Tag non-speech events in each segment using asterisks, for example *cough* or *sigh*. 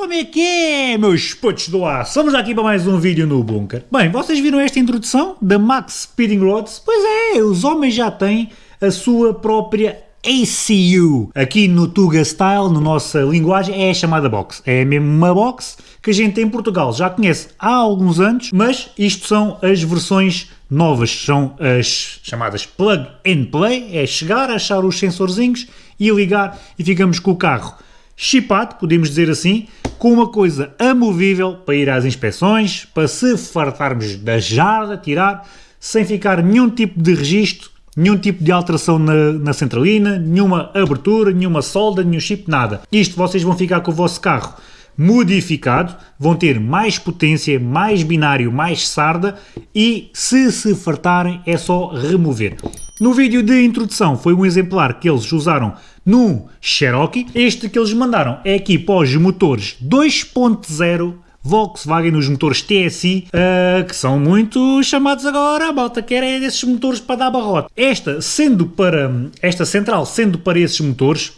Como é que é, meus putos do ar? Estamos aqui para mais um vídeo no Bunker. Bem, vocês viram esta introdução da Max Speeding Rods? Pois é, os homens já têm a sua própria ACU. Aqui no Tuga Style, na nossa linguagem, é chamada box. É mesmo uma box que a gente em Portugal já conhece há alguns anos, mas isto são as versões novas, são as chamadas plug and play, é chegar, achar os sensorzinhos e ligar e ficamos com o carro chipado, podemos dizer assim, com uma coisa amovível para ir às inspeções, para se fartarmos da jarda, tirar, sem ficar nenhum tipo de registro, nenhum tipo de alteração na, na centralina, nenhuma abertura, nenhuma solda, nenhum chip, nada. Isto vocês vão ficar com o vosso carro modificado, vão ter mais potência, mais binário, mais sarda e se se fartarem é só remover. No vídeo de introdução foi um exemplar que eles usaram no Cherokee. Este que eles mandaram é aqui para os motores 2.0 Volkswagen nos motores TSI, uh, que são muito chamados agora, a malta quer é desses motores para dar barrote. Esta, sendo para, esta central sendo para esses motores,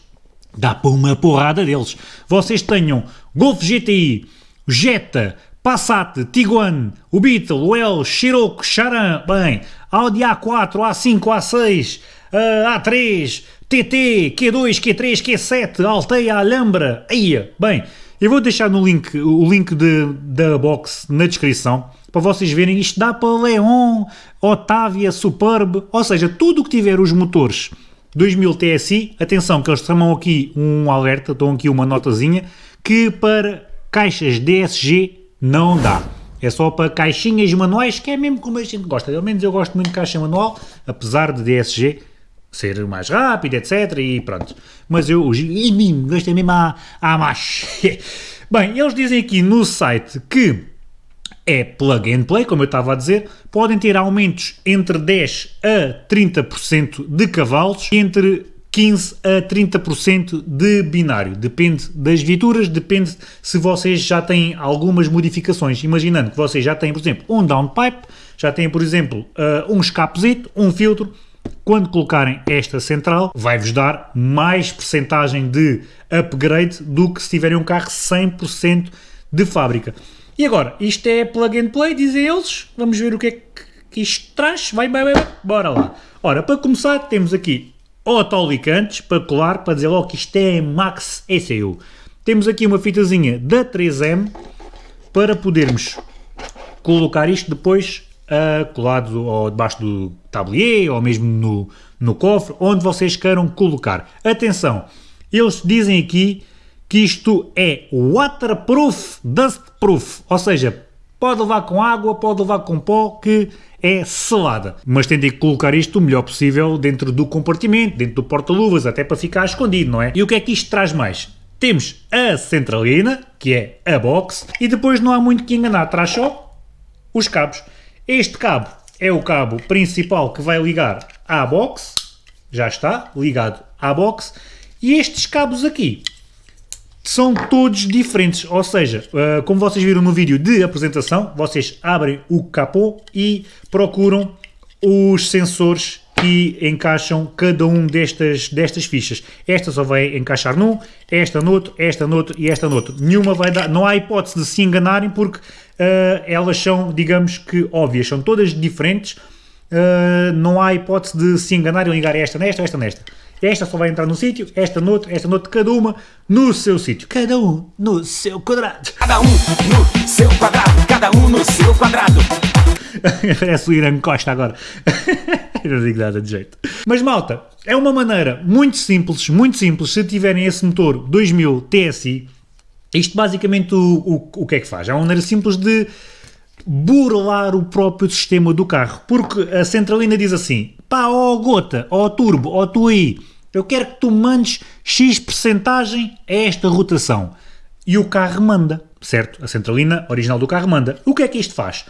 dá para uma porrada deles. Vocês tenham Golf GTI, Jetta, Passat, Tiguan, o Beetle, o L, Scirocco, Charan, bem, Audi A4, A5, A6, uh, A3, TT, Q2, Q3, Q7, Alteia, Alhambra, aí, bem, eu vou deixar no link, o link de, da box na descrição, para vocês verem, isto dá para Leon, Otávia, Superb, ou seja, tudo o que tiver os motores 2000 TSI, atenção que eles chamam aqui um alerta, dão aqui uma notazinha, que para caixas DSG não dá. É só para caixinhas manuais, que é mesmo como a gente gosta. Pelo menos eu gosto muito de caixa manual, apesar de DSG ser mais rápido, etc. E pronto. Mas eu gosto mesmo a, a mais. Bem, eles dizem aqui no site que é plug and play, como eu estava a dizer, podem ter aumentos entre 10 a 30% de cavalos e entre 15 a 30% de binário. Depende das viaturas, depende se vocês já têm algumas modificações. Imaginando que vocês já têm, por exemplo, um downpipe, já têm, por exemplo, uh, um escapezito, um filtro. Quando colocarem esta central, vai-vos dar mais percentagem de upgrade do que se tiverem um carro 100% de fábrica. E agora, isto é plug and play, dizem eles. Vamos ver o que é que isto traz. Vai, vai, vai, bora lá. Ora, para começar, temos aqui autolicantes para colar, para dizer logo que isto é Max ECU. Temos aqui uma fitazinha da 3M para podermos colocar isto depois uh, ou debaixo do tablier ou mesmo no, no cofre, onde vocês queiram colocar. Atenção, eles dizem aqui que isto é waterproof, dustproof, ou seja, pode levar com água, pode levar com pó, que é selada. Mas tentem colocar isto o melhor possível dentro do compartimento, dentro do porta-luvas, até para ficar escondido, não é? E o que é que isto traz mais? Temos a centralina, que é a box, e depois não há muito que enganar, traz só os cabos. Este cabo é o cabo principal que vai ligar à box, já está, ligado à box, e estes cabos aqui são todos diferentes, ou seja, uh, como vocês viram no vídeo de apresentação, vocês abrem o capô e procuram os sensores que encaixam cada um destas, destas fichas. Esta só vai encaixar num, esta noutro, esta noutro e esta noutro. Nenhuma vai dar, não há hipótese de se enganarem porque uh, elas são, digamos que óbvias, são todas diferentes, uh, não há hipótese de se enganarem e ligar esta nesta, esta nesta. Esta só vai entrar no sítio, esta noutro, esta noutro, cada uma no seu sítio. Cada um no seu quadrado. Cada um no seu quadrado, cada um no seu quadrado. *laughs* Parece o Irã Costa agora. *laughs* não digo nada de jeito. Mas malta, é uma maneira muito simples, muito simples, se tiverem esse motor 2000 TSI, isto basicamente o, o, o que é que faz? É uma maneira simples de burlar o próprio sistema do carro, porque a centralina diz assim, pá, ó gota, ó turbo, ó tuí, eu quero que tu mandes X percentagem a esta rotação. E o carro manda, certo? A centralina original do carro manda. O que é que isto faz?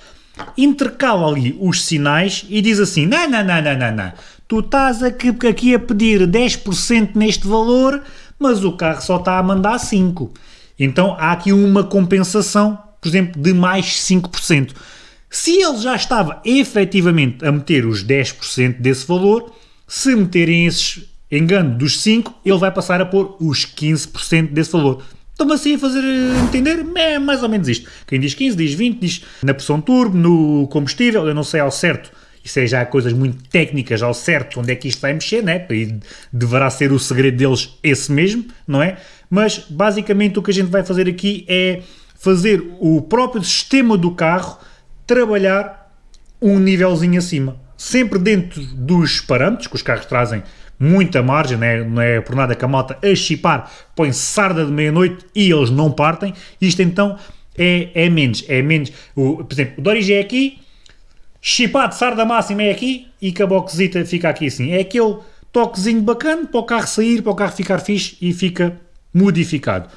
Intercala ali os sinais e diz assim, não, não, não, não, não, não. Tu estás aqui, aqui a pedir 10% neste valor, mas o carro só está a mandar 5%. Então há aqui uma compensação, por exemplo, de mais 5%. Se ele já estava efetivamente a meter os 10% desse valor, se meterem esses engano dos 5, ele vai passar a pôr os 15% desse valor. Estão-me assim a fazer entender? É mais ou menos isto. Quem diz 15, diz 20, diz na pressão turbo, no combustível, eu não sei ao certo. Isso é já coisas muito técnicas ao certo onde é que isto vai mexer, né? E deverá ser o segredo deles esse mesmo, não é? Mas basicamente o que a gente vai fazer aqui é fazer o próprio sistema do carro trabalhar um nívelzinho acima. Sempre dentro dos parâmetros que os carros trazem muita margem, não é, não é por nada que a malta a chipar põe sarda de meia-noite e eles não partem. Isto então é, é menos, é menos. O, por exemplo, o Doris é aqui, chipado sarda máxima é aqui e que a boxita fica aqui assim. É aquele toquezinho bacana para o carro sair, para o carro ficar fixe e fica modificado.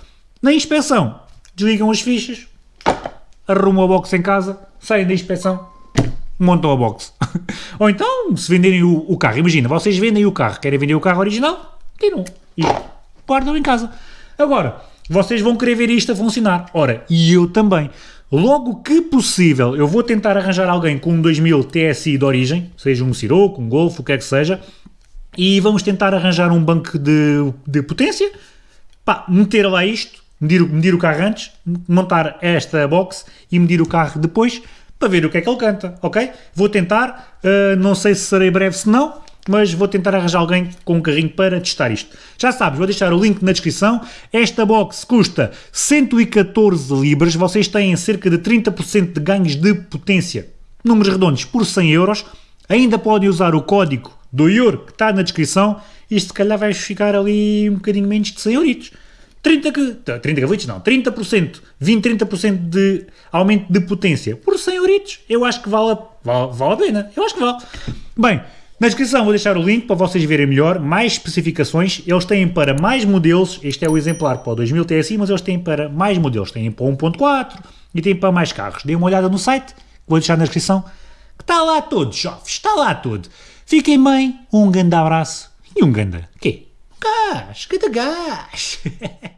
Na inspeção, desligam as fichas, arrumam a box em casa, saem da inspeção, montam a box. *laughs* Ou então, se venderem o, o, carro, imagina, vocês vendem o carro, querem vender o carro original, tiram e guardam em casa. Agora, vocês vão querer ver isto a funcionar. Ora, e eu também. Logo que possível, eu vou tentar arranjar alguém com um 2000 TSI de origem, seja um Siroco, um Golf, o que é que seja, e vamos tentar arranjar um banco de, de potência, pá, meter lá isto, medir, medir o carro antes, montar esta box e medir o carro depois, para ver o que é que ele canta, ok? Vou tentar, uh, não sei se serei breve se não, mas vou tentar arranjar alguém com um carrinho para testar isto. Já sabes, vou deixar o link na descrição. Esta box custa 114 libras, vocês têm cerca de 30% de ganhos de potência. Números redondos por 100 euros. Ainda podem usar o código do IUR que está na descrição. Isto se calhar vai ficar ali um bocadinho menos de 100 euros. 30, 30 gavalitos não, 30%, 20, 30% de aumento de potência por 100 euritos, eu acho que vale, vale, vale a pena, eu acho que vale. Bem, na descrição vou deixar o link para vocês verem melhor, mais especificações, eles têm para mais modelos, este é o exemplar para o 2000 TSI, mas eles têm para mais modelos, têm para 1.4 e têm para mais carros. Dêem uma olhada no site, vou deixar na descrição, que está lá tudo, jovens, está lá tudo. Fiquem bem, um grande abraço e um grande quê? Gás, cada gás! *laughs*